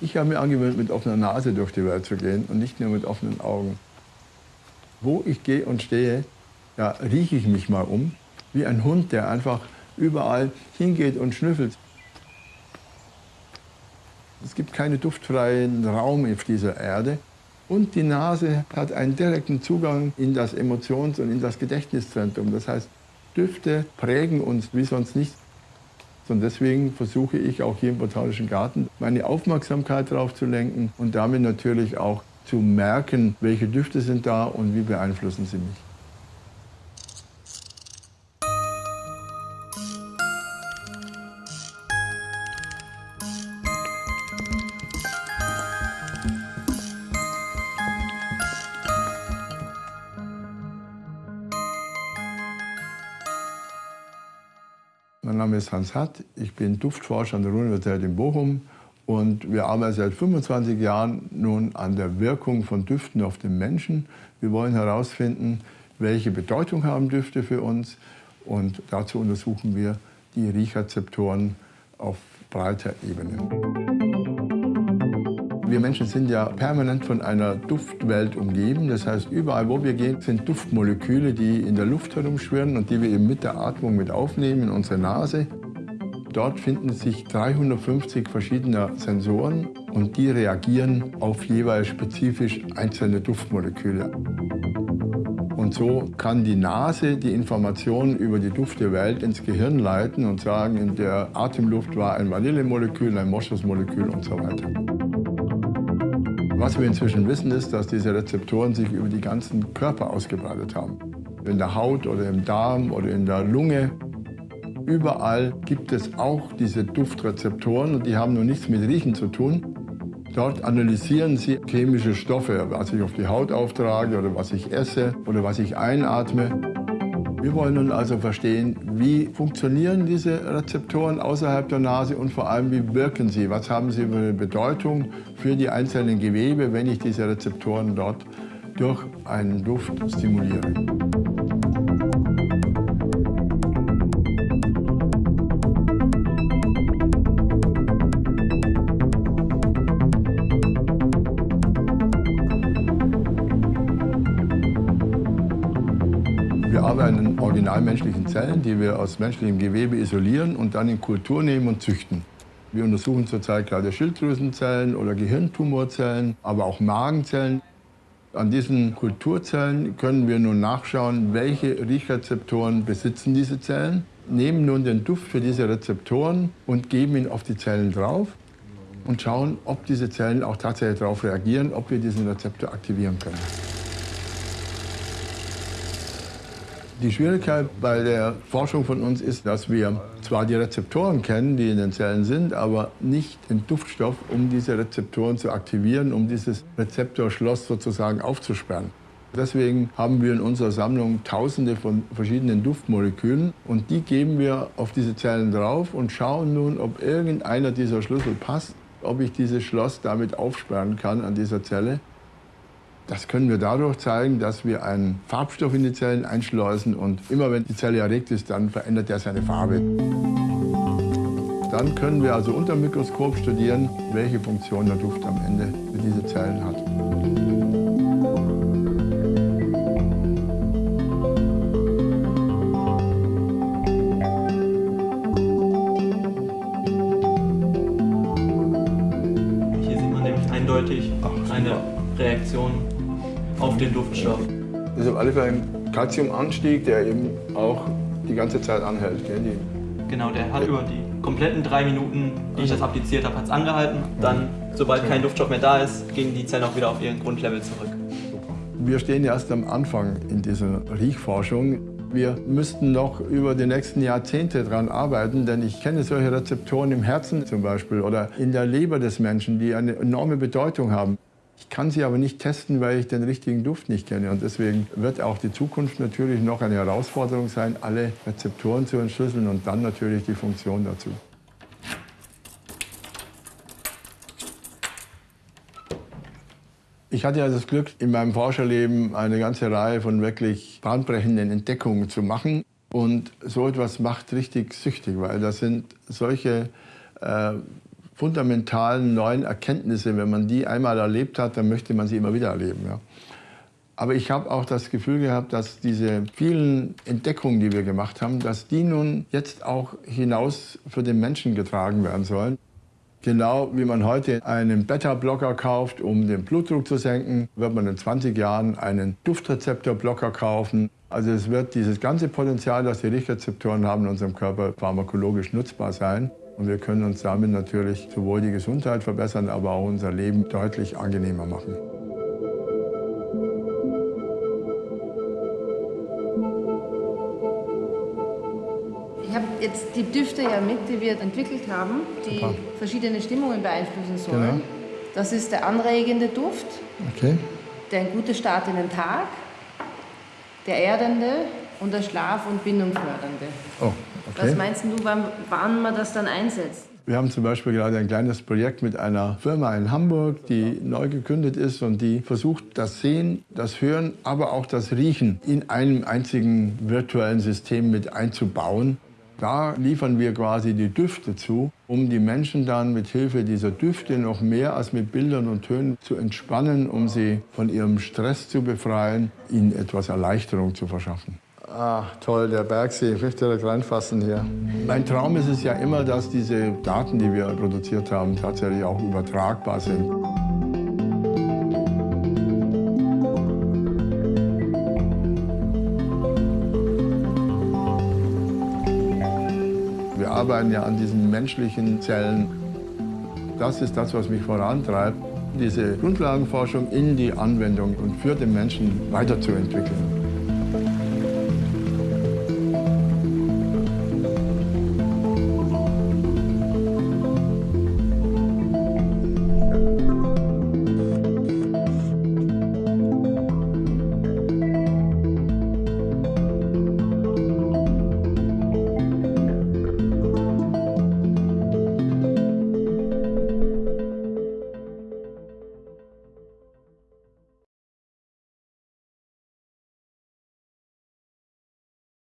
Ich habe mir angewöhnt, mit offener Nase durch die Welt zu gehen und nicht nur mit offenen Augen. Wo ich gehe und stehe, ja, rieche ich mich mal um, wie ein Hund, der einfach überall hingeht und schnüffelt. Es gibt keinen duftfreien Raum auf dieser Erde. Und die Nase hat einen direkten Zugang in das Emotions- und in das Gedächtniszentrum. Das heißt, Düfte prägen uns wie sonst nichts. Und deswegen versuche ich auch hier im Botanischen Garten meine Aufmerksamkeit darauf zu lenken und damit natürlich auch zu merken, welche Düfte sind da und wie beeinflussen sie mich. Mein Name ist Hans Hatt, ich bin Duftforscher an der Universität in Bochum und wir arbeiten seit 25 Jahren nun an der Wirkung von Düften auf den Menschen. Wir wollen herausfinden, welche Bedeutung haben Düfte für uns und dazu untersuchen wir die Riechrezeptoren auf breiter Ebene. Wir Menschen sind ja permanent von einer Duftwelt umgeben. Das heißt, überall, wo wir gehen, sind Duftmoleküle, die in der Luft herumschwirren und die wir eben mit der Atmung mit aufnehmen in unsere Nase. Dort finden sich 350 verschiedene Sensoren und die reagieren auf jeweils spezifisch einzelne Duftmoleküle. Und so kann die Nase die Informationen über die Duftewelt ins Gehirn leiten und sagen, in der Atemluft war ein Vanillemolekül, ein Moschusmolekül und so weiter. Was wir inzwischen wissen, ist, dass diese Rezeptoren sich über die ganzen Körper ausgebreitet haben. In der Haut oder im Darm oder in der Lunge. Überall gibt es auch diese Duftrezeptoren und die haben nur nichts mit Riechen zu tun. Dort analysieren sie chemische Stoffe, was ich auf die Haut auftrage oder was ich esse oder was ich einatme. Wir wollen nun also verstehen, wie funktionieren diese Rezeptoren außerhalb der Nase und vor allem, wie wirken sie? Was haben sie für eine Bedeutung für die einzelnen Gewebe, wenn ich diese Rezeptoren dort durch einen Duft stimuliere? An originalmenschlichen Zellen, die wir aus menschlichem Gewebe isolieren und dann in Kultur nehmen und züchten. Wir untersuchen zurzeit gerade Schilddrüsenzellen oder Gehirntumorzellen, aber auch Magenzellen. An diesen Kulturzellen können wir nun nachschauen, welche Riechrezeptoren besitzen diese Zellen, nehmen nun den Duft für diese Rezeptoren und geben ihn auf die Zellen drauf und schauen, ob diese Zellen auch tatsächlich darauf reagieren, ob wir diesen Rezeptor aktivieren können. Die Schwierigkeit bei der Forschung von uns ist, dass wir zwar die Rezeptoren kennen, die in den Zellen sind, aber nicht den Duftstoff, um diese Rezeptoren zu aktivieren, um dieses Rezeptorschloss sozusagen aufzusperren. Deswegen haben wir in unserer Sammlung tausende von verschiedenen Duftmolekülen und die geben wir auf diese Zellen drauf und schauen nun, ob irgendeiner dieser Schlüssel passt, ob ich dieses Schloss damit aufsperren kann an dieser Zelle das können wir dadurch zeigen, dass wir einen Farbstoff in die Zellen einschleusen und immer wenn die Zelle erregt ist, dann verändert er seine Farbe. Dann können wir also unter dem Mikroskop studieren, welche Funktion der Duft am Ende für diese Zellen hat. Den Duftstoff. Das ist auf alle Fälle ein Calciumanstieg, der eben auch die ganze Zeit anhält. Gell? Die Genau, der hat über die kompletten drei Minuten, die ich das appliziert habe, hat es angehalten. Dann, sobald kein Duftstoff mehr da ist, gingen die Zellen auch wieder auf ihren Grundlevel zurück. Wir stehen erst am Anfang in dieser Riechforschung. Wir müssten noch über die nächsten Jahrzehnte daran arbeiten, denn ich kenne solche Rezeptoren im Herzen zum Beispiel oder in der Leber des Menschen, die eine enorme Bedeutung haben. Ich kann sie aber nicht testen, weil ich den richtigen Duft nicht kenne. Und deswegen wird auch die Zukunft natürlich noch eine Herausforderung sein, alle Rezeptoren zu entschlüsseln und dann natürlich die Funktion dazu. Ich hatte ja das Glück, in meinem Forscherleben eine ganze Reihe von wirklich bahnbrechenden Entdeckungen zu machen. Und so etwas macht richtig süchtig, weil das sind solche äh, fundamentalen neuen Erkenntnisse, wenn man die einmal erlebt hat, dann möchte man sie immer wieder erleben. Ja. Aber ich habe auch das Gefühl gehabt, dass diese vielen Entdeckungen, die wir gemacht haben, dass die nun jetzt auch hinaus für den Menschen getragen werden sollen. Genau wie man heute einen Beta-Blocker kauft, um den Blutdruck zu senken, wird man in 20 Jahren einen Duftrezeptor-Blocker kaufen. Also es wird dieses ganze Potenzial, das die Riechrezeptoren haben in unserem Körper, pharmakologisch nutzbar sein. Und wir können uns damit natürlich sowohl die Gesundheit verbessern, aber auch unser Leben deutlich angenehmer machen. Ich habe jetzt die Düfte ja mit, die wir entwickelt haben, die Super. verschiedene Stimmungen beeinflussen sollen. Genau. Das ist der anregende Duft, okay. der ein guter Start in den Tag, der erdende und der Schlaf- und Bindungfördernde. Oh, okay. Was meinst du, wann, wann man das dann einsetzt? Wir haben zum Beispiel gerade ein kleines Projekt mit einer Firma in Hamburg, die neu gegründet ist und die versucht, das Sehen, das Hören, aber auch das Riechen in einem einzigen virtuellen System mit einzubauen. Da liefern wir quasi die Düfte zu, um die Menschen dann mit Hilfe dieser Düfte noch mehr als mit Bildern und Tönen zu entspannen, um sie von ihrem Stress zu befreien, ihnen etwas Erleichterung zu verschaffen. Ah, toll, der Bergsee. Ich möchte direkt reinfassen hier. Mein Traum ist es ja immer, dass diese Daten, die wir produziert haben, tatsächlich auch übertragbar sind. Wir arbeiten ja an diesen menschlichen Zellen. Das ist das, was mich vorantreibt, diese Grundlagenforschung in die Anwendung und für den Menschen weiterzuentwickeln.